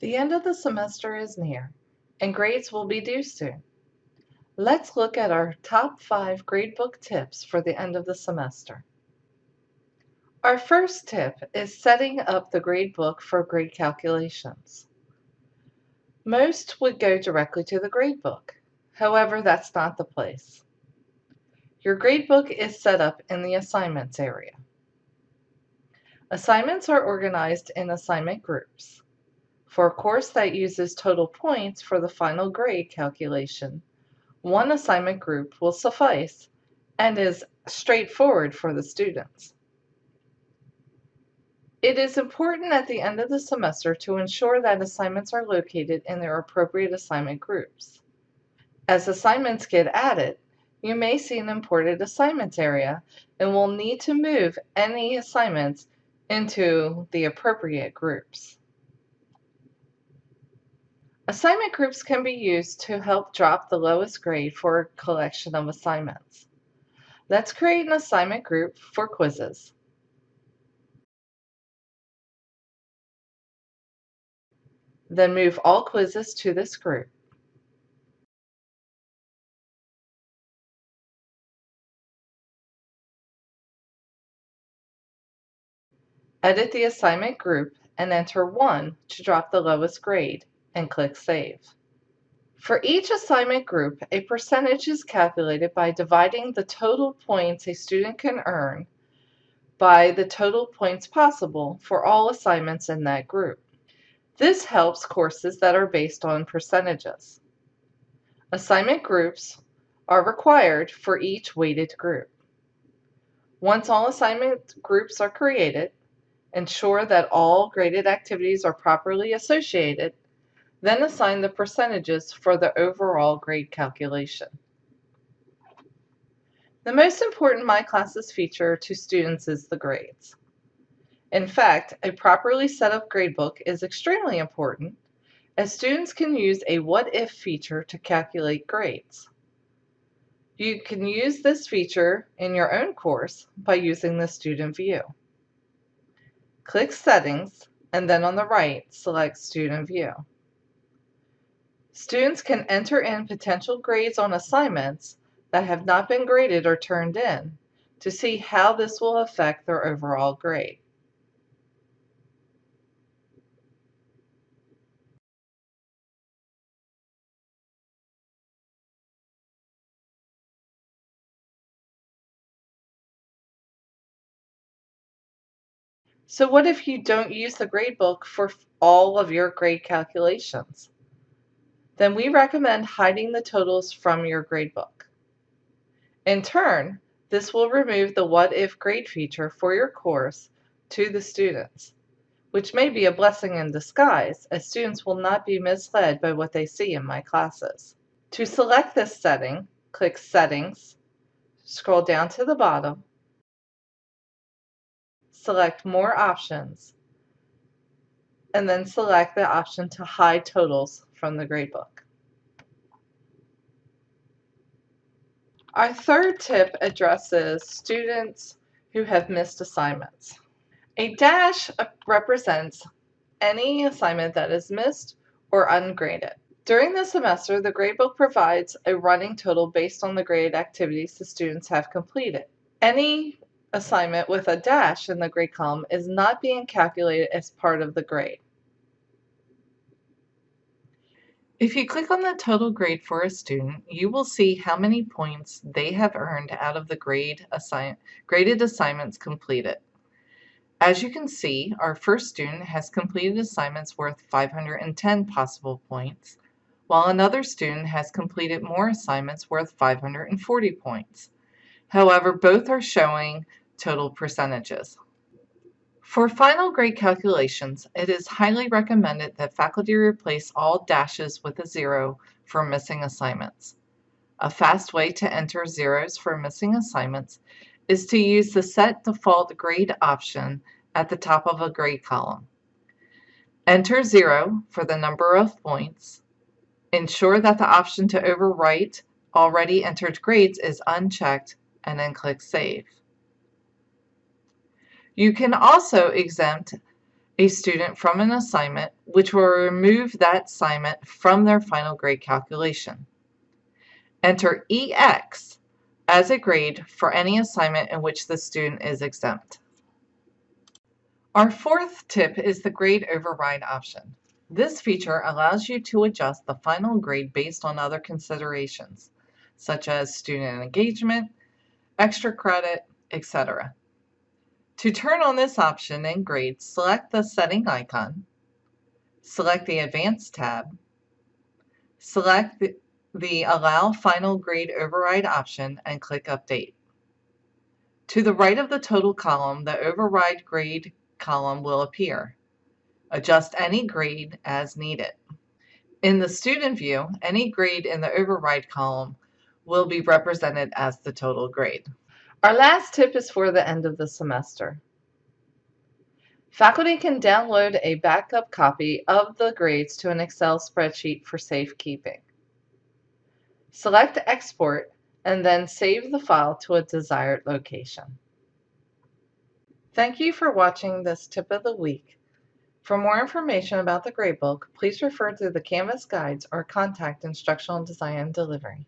The end of the semester is near, and grades will be due soon. Let's look at our top five gradebook tips for the end of the semester. Our first tip is setting up the gradebook for grade calculations. Most would go directly to the gradebook. However, that's not the place. Your gradebook is set up in the assignments area. Assignments are organized in assignment groups. For a course that uses total points for the final grade calculation, one assignment group will suffice and is straightforward for the students. It is important at the end of the semester to ensure that assignments are located in their appropriate assignment groups. As assignments get added, you may see an imported assignments area and will need to move any assignments into the appropriate groups. Assignment groups can be used to help drop the lowest grade for a collection of assignments. Let's create an assignment group for quizzes. Then move all quizzes to this group. Edit the assignment group and enter 1 to drop the lowest grade and click Save. For each assignment group, a percentage is calculated by dividing the total points a student can earn by the total points possible for all assignments in that group. This helps courses that are based on percentages. Assignment groups are required for each weighted group. Once all assignment groups are created, ensure that all graded activities are properly associated then assign the percentages for the overall grade calculation. The most important My Classes feature to students is the grades. In fact, a properly set up gradebook is extremely important as students can use a what if feature to calculate grades. You can use this feature in your own course by using the student view. Click Settings and then on the right select Student View. Students can enter in potential grades on assignments that have not been graded or turned in to see how this will affect their overall grade. So what if you don't use the gradebook for all of your grade calculations? Then we recommend hiding the totals from your gradebook. In turn, this will remove the what if grade feature for your course to the students, which may be a blessing in disguise as students will not be misled by what they see in my classes. To select this setting, click Settings, scroll down to the bottom, select More Options, and then select the option to hide totals from the gradebook. Our third tip addresses students who have missed assignments. A dash represents any assignment that is missed or ungraded. During the semester, the gradebook provides a running total based on the graded activities the students have completed. Any assignment with a dash in the grade column is not being calculated as part of the grade. If you click on the total grade for a student, you will see how many points they have earned out of the grade assign graded assignments completed. As you can see, our first student has completed assignments worth 510 possible points, while another student has completed more assignments worth 540 points. However, both are showing total percentages. For final grade calculations, it is highly recommended that faculty replace all dashes with a zero for missing assignments. A fast way to enter zeros for missing assignments is to use the Set Default Grade option at the top of a grade column. Enter zero for the number of points. Ensure that the option to overwrite already entered grades is unchecked and then click Save. You can also exempt a student from an assignment, which will remove that assignment from their final grade calculation. Enter EX as a grade for any assignment in which the student is exempt. Our fourth tip is the grade override option. This feature allows you to adjust the final grade based on other considerations, such as student engagement, extra credit, etc. To turn on this option in grade, select the setting icon, select the Advanced tab, select the, the Allow Final Grade Override option and click Update. To the right of the total column, the override grade column will appear. Adjust any grade as needed. In the student view, any grade in the override column will be represented as the total grade. Our last tip is for the end of the semester. Faculty can download a backup copy of the grades to an Excel spreadsheet for safekeeping. Select Export and then save the file to a desired location. Thank you for watching this tip of the week. For more information about the gradebook, please refer to the Canvas guides or contact Instructional Design and Delivery.